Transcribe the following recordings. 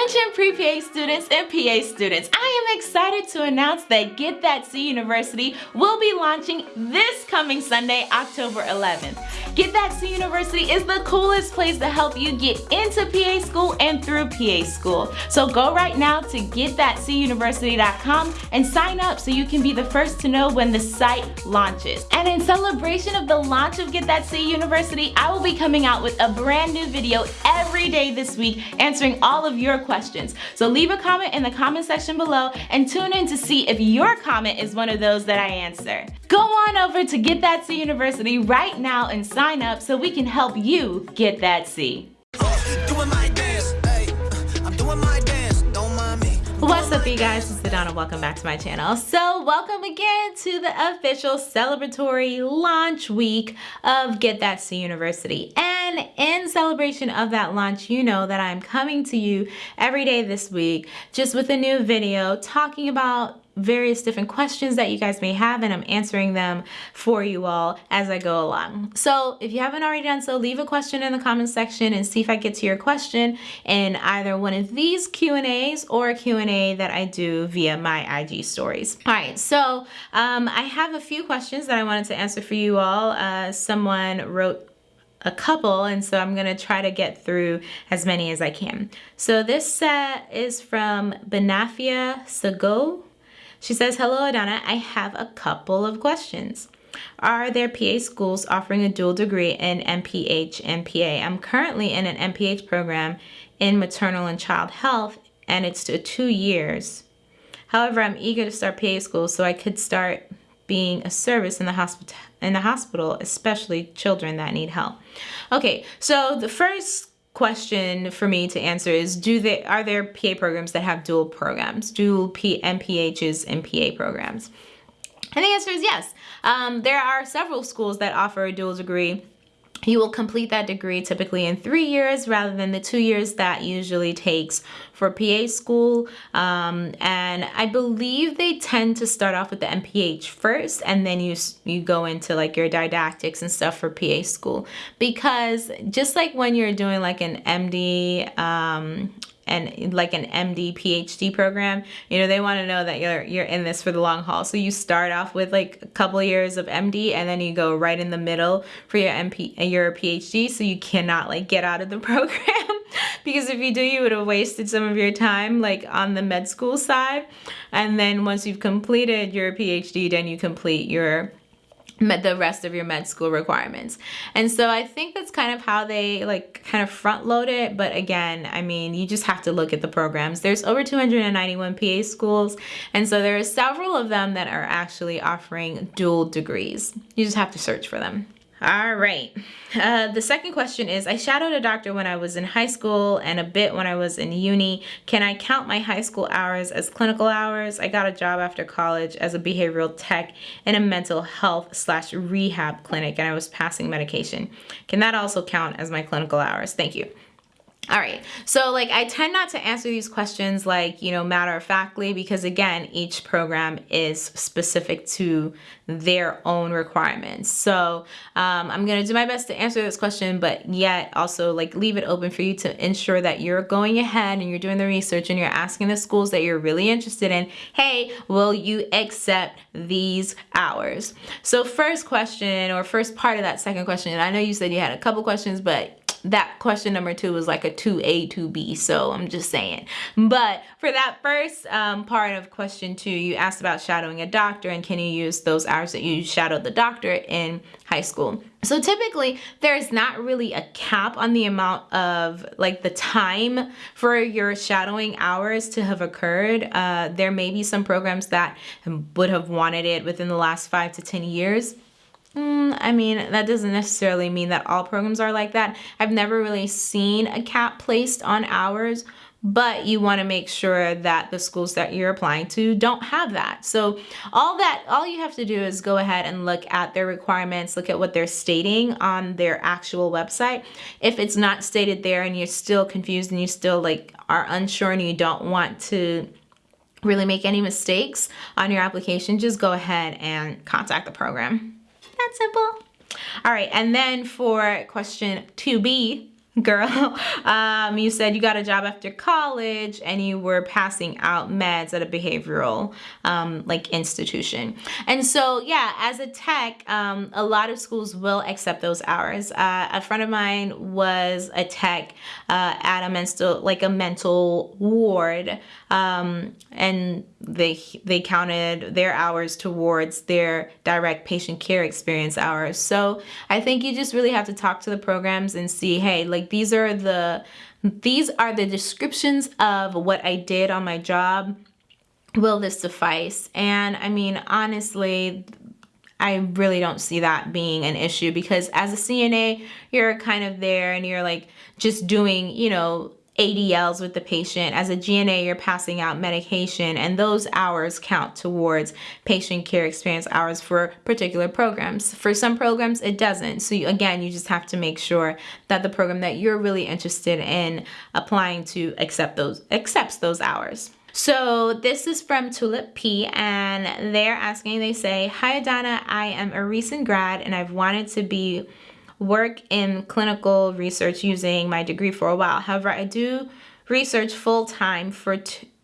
Attention pre-PA students and PA students, I am excited to announce that Get That C University will be launching this coming Sunday, October 11th. Get That C University is the coolest place to help you get into PA school and through PA school. So go right now to getthatcuniversity.com and sign up so you can be the first to know when the site launches. And in celebration of the launch of Get That C University, I will be coming out with a brand new video every day this week answering all of your questions. So leave a comment in the comment section below and tune in to see if your comment is one of those that I answer. Go on over to Get That C University right now and sign up so we can help you get that C. What's up you guys, it's Adana, welcome back to my channel. So welcome again to the official celebratory launch week of Get That C University. And in celebration of that launch, you know that I'm coming to you every day this week just with a new video talking about various different questions that you guys may have and I'm answering them for you all as I go along. So if you haven't already done so, leave a question in the comment section and see if I get to your question in either one of these Q&As or a Q&A that I do via my IG stories. All right, so um, I have a few questions that I wanted to answer for you all. Uh, someone wrote a couple and so I'm gonna try to get through as many as I can. So this set is from Benafia Sago she says, hello Adana, I have a couple of questions. Are there PA schools offering a dual degree in MPH and PA? I'm currently in an MPH program in maternal and child health and it's two years. However, I'm eager to start PA school so I could start being a service in the hospital in the hospital, especially children that need help. Okay, so the first question for me to answer is do they are there PA programs that have dual programs, dual P MPHs and PA programs? And the answer is yes. Um, there are several schools that offer a dual degree you will complete that degree typically in three years rather than the two years that usually takes for PA school. Um, and I believe they tend to start off with the MPH first and then you, you go into like your didactics and stuff for PA school. Because just like when you're doing like an MD um, and like an MD PhD program, you know, they want to know that you're you're in this for the long haul. So you start off with like a couple years of MD and then you go right in the middle for your MP your PhD so you cannot like get out of the program. because if you do you would have wasted some of your time like on the med school side and then once you've completed your PhD then you complete your met the rest of your med school requirements. And so I think that's kind of how they like kind of front load it. But again, I mean, you just have to look at the programs. There's over 291 PA schools. And so there are several of them that are actually offering dual degrees. You just have to search for them. All right. Uh, the second question is, I shadowed a doctor when I was in high school and a bit when I was in uni. Can I count my high school hours as clinical hours? I got a job after college as a behavioral tech in a mental health slash rehab clinic and I was passing medication. Can that also count as my clinical hours? Thank you. All right, so like I tend not to answer these questions like, you know, matter of factly because again, each program is specific to their own requirements. So um, I'm gonna do my best to answer this question, but yet also like leave it open for you to ensure that you're going ahead and you're doing the research and you're asking the schools that you're really interested in, hey, will you accept these hours? So first question or first part of that second question, I know you said you had a couple questions, but that question number two was like a 2A, 2B, so I'm just saying. But for that first um, part of question two, you asked about shadowing a doctor and can you use those hours that you shadowed the doctor in high school. So typically there's not really a cap on the amount of like the time for your shadowing hours to have occurred. Uh, there may be some programs that would have wanted it within the last five to 10 years. Mm, I mean, that doesn't necessarily mean that all programs are like that. I've never really seen a cap placed on hours, but you want to make sure that the schools that you're applying to don't have that. So all that, all you have to do is go ahead and look at their requirements, look at what they're stating on their actual website. If it's not stated there and you're still confused and you still like are unsure and you don't want to really make any mistakes on your application, just go ahead and contact the program that simple. All right, and then for question 2B, girl. Um, you said you got a job after college and you were passing out meds at a behavioral um, like institution. And so, yeah, as a tech, um, a lot of schools will accept those hours. Uh, a friend of mine was a tech uh, at a mental, like a mental ward, um, and they they counted their hours towards their direct patient care experience hours. So I think you just really have to talk to the programs and see, hey, like these are the these are the descriptions of what I did on my job. Will this suffice? And I mean, honestly, I really don't see that being an issue because as a CNA, you're kind of there and you're like just doing, you know, ADLs with the patient. As a GNA, you're passing out medication, and those hours count towards patient care experience hours for particular programs. For some programs, it doesn't. So, you, again, you just have to make sure that the program that you're really interested in applying to accept those accepts those hours. So this is from Tulip P and they're asking, they say, Hi Adana, I am a recent grad and I've wanted to be work in clinical research using my degree for a while. However, I do research full time for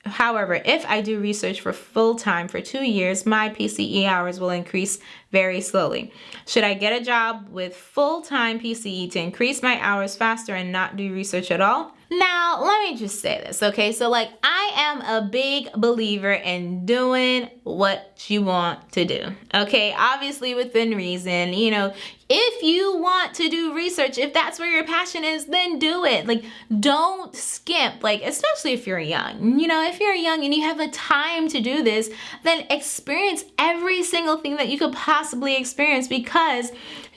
However, if I do research for full time for two years, my PCE hours will increase very slowly. Should I get a job with full time PCE to increase my hours faster and not do research at all? Now, let me just say this, okay? So, like, I am a big believer in doing what you want to do, okay? Obviously, within reason. You know, if you want to do research, if that's where your passion is, then do it. Like, don't skimp, like, especially if you're young. You know, if you're young and you have the time to do this, then experience every single thing that you could possibly experience because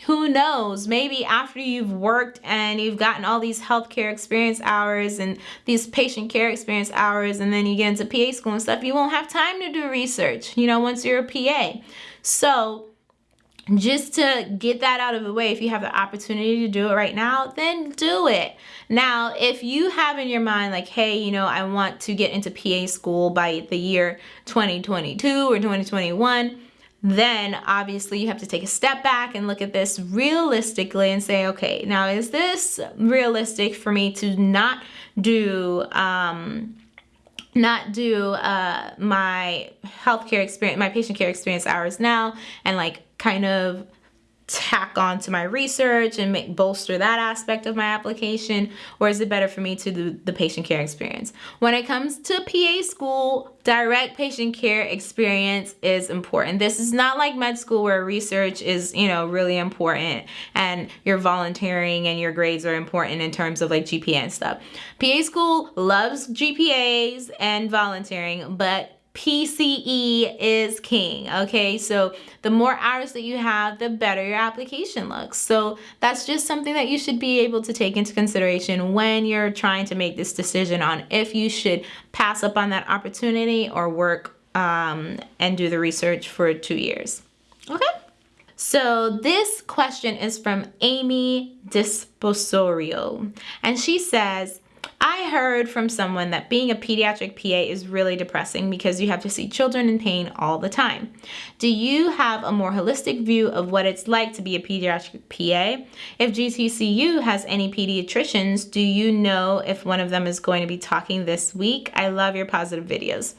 who knows, maybe after you've worked and you've gotten all these healthcare experience hours and these patient care experience hours, and then you get into PA school and stuff, you won't have time to do research, you know, once you're a PA. So, just to get that out of the way, if you have the opportunity to do it right now, then do it. Now, if you have in your mind, like, hey, you know, I want to get into PA school by the year 2022 or 2021, then obviously you have to take a step back and look at this realistically and say, okay, now is this realistic for me to not do, um, not do uh, my healthcare experience, my patient care experience hours now and like kind of tack on to my research and make, bolster that aspect of my application? Or is it better for me to do the patient care experience? When it comes to PA school direct patient care experience is important. This is not like med school where research is you know really important and your volunteering and your grades are important in terms of like GPA and stuff. PA school loves GPAs and volunteering but PCE is king, okay? So the more hours that you have, the better your application looks. So that's just something that you should be able to take into consideration when you're trying to make this decision on if you should pass up on that opportunity or work um, and do the research for two years, okay? So this question is from Amy Disposorio, and she says, I heard from someone that being a pediatric PA is really depressing because you have to see children in pain all the time. Do you have a more holistic view of what it's like to be a pediatric PA? If GTCU has any pediatricians, do you know if one of them is going to be talking this week? I love your positive videos.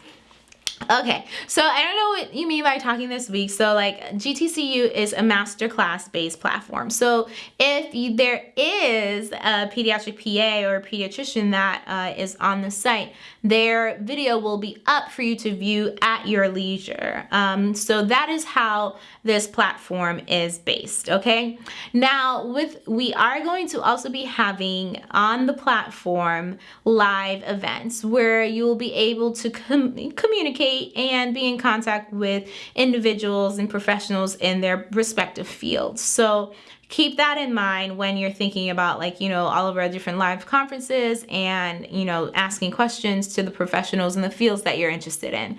Okay, so I don't know what you mean by talking this week. So like GTCU is a masterclass based platform. So if you, there is a pediatric PA or a pediatrician that uh, is on the site, their video will be up for you to view at your leisure. Um, so that is how this platform is based, okay? Now, with we are going to also be having on the platform live events where you will be able to com communicate and be in contact with individuals and professionals in their respective fields. So keep that in mind when you're thinking about like, you know, all of our different live conferences and, you know, asking questions to the professionals in the fields that you're interested in.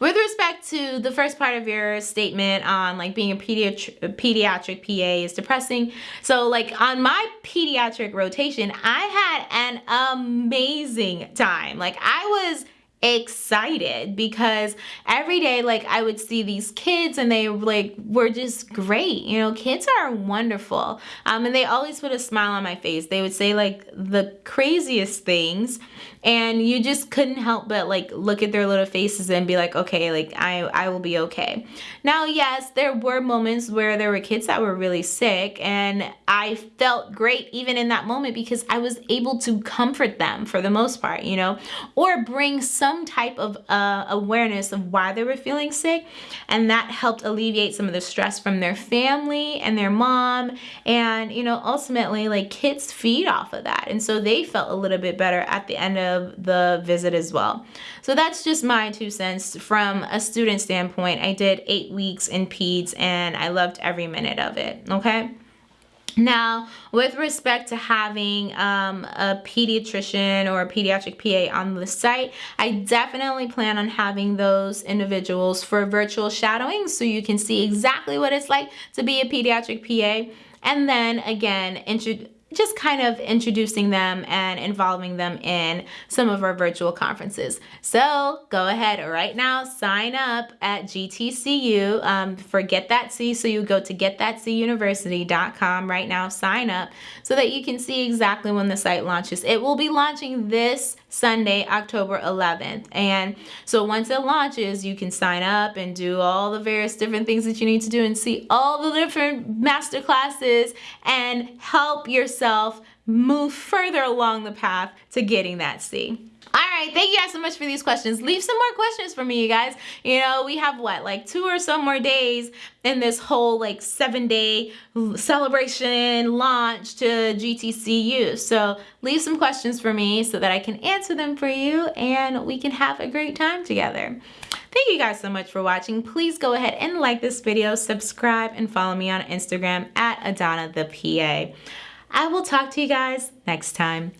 With respect to the first part of your statement on like being a pediatric, pediatric PA is depressing. So like on my pediatric rotation, I had an amazing time. Like I was excited because every day like I would see these kids and they like were just great. You know kids are wonderful. Um, and they always put a smile on my face. They would say like the craziest things. And you just couldn't help but like look at their little faces and be like okay like I, I will be okay. Now yes there were moments where there were kids that were really sick and I felt great even in that moment because I was able to comfort them for the most part you know or bring some type of uh, awareness of why they were feeling sick and that helped alleviate some of the stress from their family and their mom and you know ultimately like kids feed off of that and so they felt a little bit better at the end of of the visit as well. So that's just my two cents from a student standpoint. I did eight weeks in PEDS and I loved every minute of it, okay? Now, with respect to having um, a pediatrician or a pediatric PA on the site, I definitely plan on having those individuals for virtual shadowing so you can see exactly what it's like to be a pediatric PA. And then again, just kind of introducing them and involving them in some of our virtual conferences. So go ahead right now, sign up at GTCU um, for Get That C. So you go to getthatcuniversity.com right now, sign up so that you can see exactly when the site launches. It will be launching this Sunday, October 11th. And so once it launches, you can sign up and do all the various different things that you need to do and see all the different master classes and help yourself move further along the path to getting that C. All right, thank you guys so much for these questions. Leave some more questions for me, you guys. You know, we have what, like two or so more days in this whole like seven day celebration launch to GTCU. So leave some questions for me so that I can answer them for you and we can have a great time together. Thank you guys so much for watching. Please go ahead and like this video, subscribe, and follow me on Instagram at Adana the PA. I will talk to you guys next time.